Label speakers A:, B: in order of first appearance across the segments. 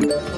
A: Thank you.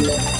A: you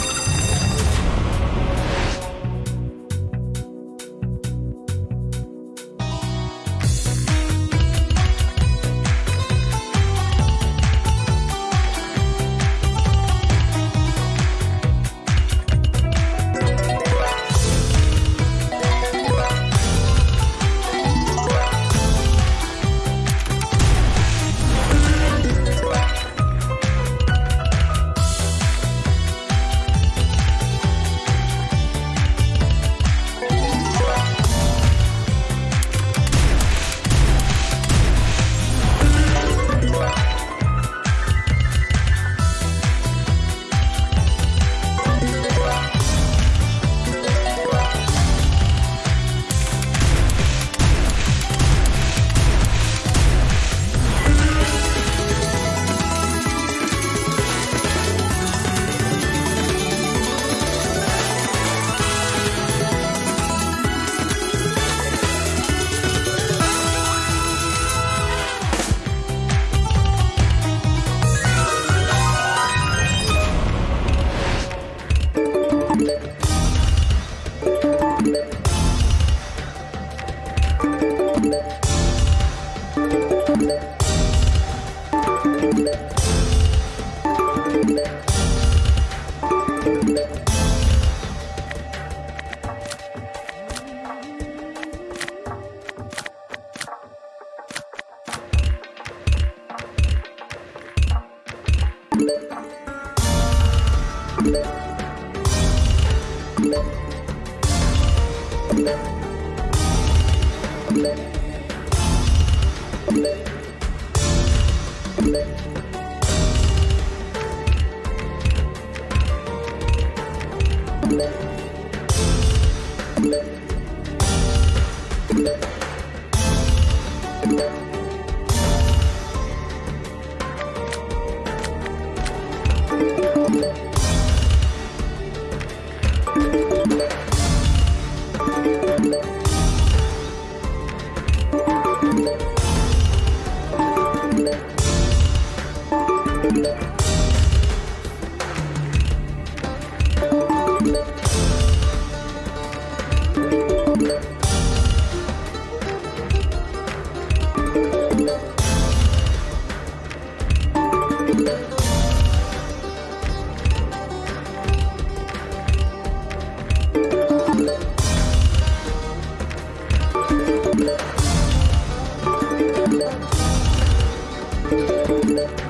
A: Thank you. you Thank you.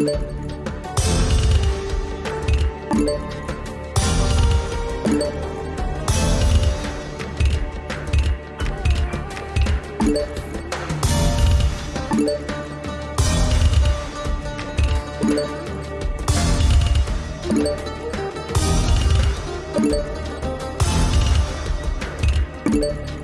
A: Thank Thank you.